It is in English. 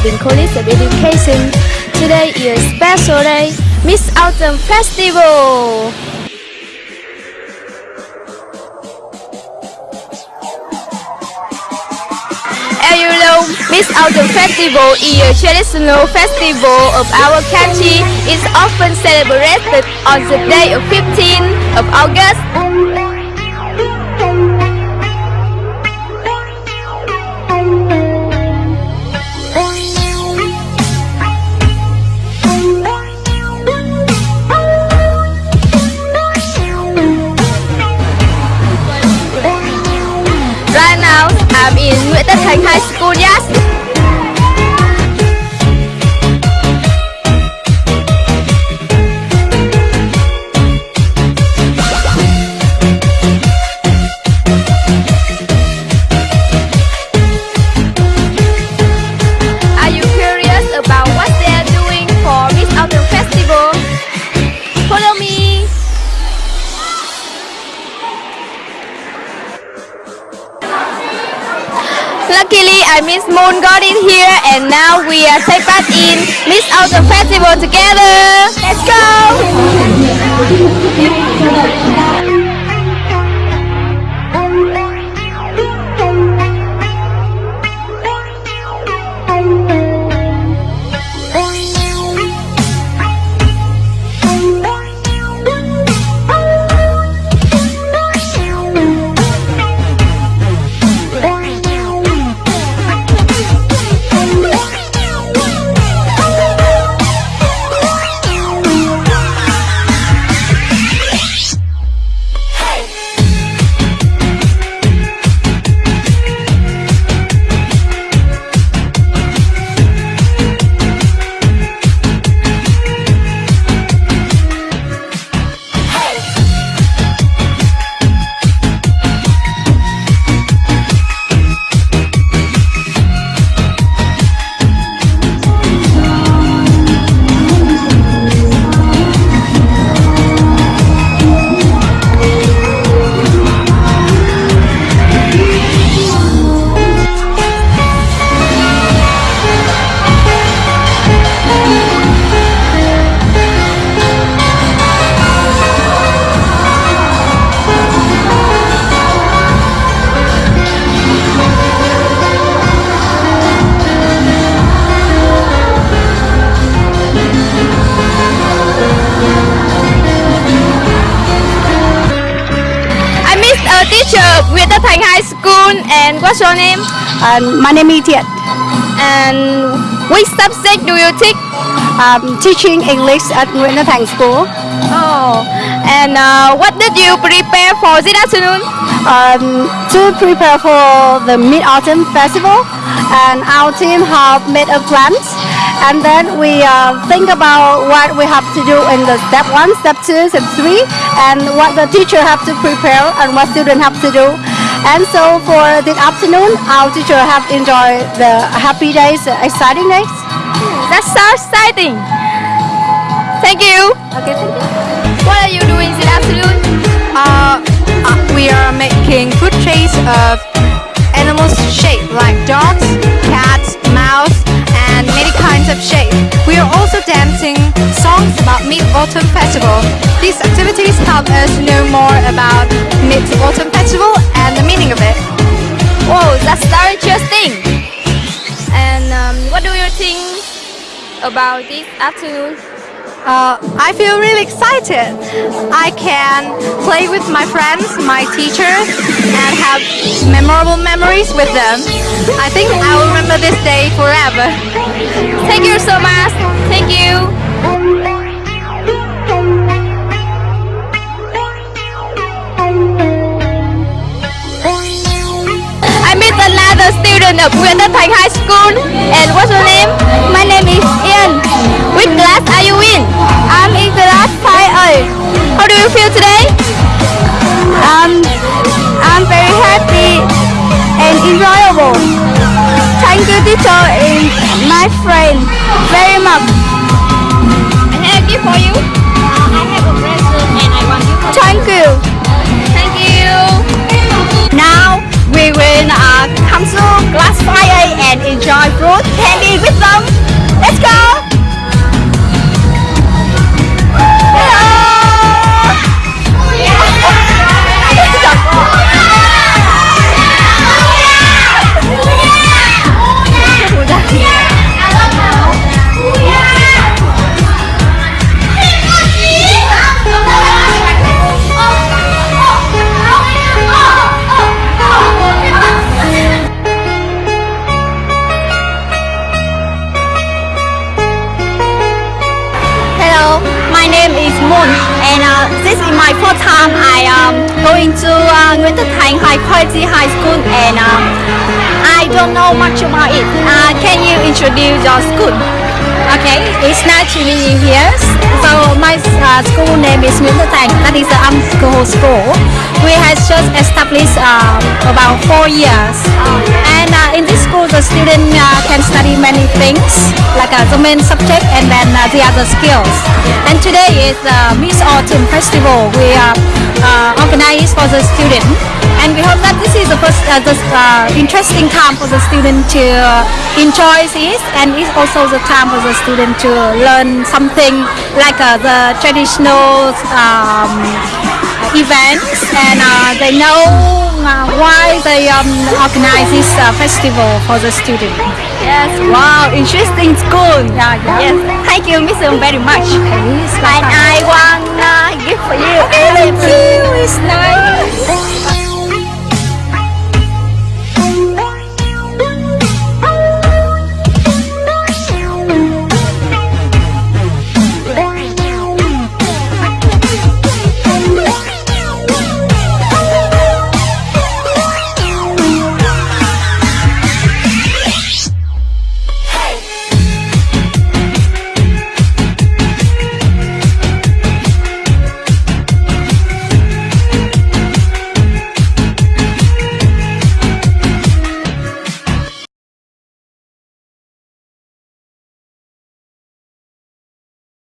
College of Education. Today is a special day, Mid-Autumn Festival. As you know, Mid-Autumn Festival is a traditional festival of our country. It's often celebrated on the day of 15th of August. Nguyễn Tất Thành Miss Moon got in here and now we are take part in Mid-Autumn Festival together. And what's your name? Um, my name is Thiện. And which subject do you take? I'm teaching English at Nguyễn Thành School. Oh, and uh, what did you prepare for this afternoon? Um, to prepare for the Mid-Autumn Festival, and our team have made a plan and then we uh, think about what we have to do in the step one, step two, step three, and what the teacher have to prepare and what student have to do. And so for this afternoon, our teacher have enjoyed the happy days, exciting days. That's so exciting. Thank you. Okay, thank you. What are you doing this afternoon? Uh, uh, we are making food trays of animals shaped like dogs, cats, mouse, many kinds of shapes. We are also dancing songs about Mid-Autumn Festival. These activities help us know more about Mid-Autumn Festival and the meaning of it. Whoa, that's very interesting. And um, what do you think about this afternoon? Uh, I feel really excited. I can play with my friends, my teachers, and have memorable memories with them. I think I will remember this day forever. Thank you so much. Thank you. I met another student of Nguyễn Thành High School. And what's your name? My name is Ian. Which class are you How do you feel today? Um, I'm very happy and enjoyable. Thank you, teacher and my friend very much. I have a gift for you. I have a present and I want you to Thank you. Thank you. To uh, Nguyễn Tất Thành High Quality High School and uh, I don't know much about it. Uh, can you introduce your school? Okay, it's nice to meet here. So my uh, school name is Nguyễn Tất Thành. That is the alcohol school. We have just established um, about four years. And uh, in this school, the student uh, can study many things like uh, the main subject and then uh, the other skills. And today is the Mid-Autumn Festival. We uh, uh, organized for the student. And we hope that this is the first uh, the, uh, interesting time for the student to uh, enjoy this, and it's also the time for the student to learn something like uh, the traditional um, events, and uh, they know uh, why they um, organize this uh, festival for the student. Yes, wow, interesting school. Yeah, yeah. Yes, thank you, Miss very much. Yes, And I want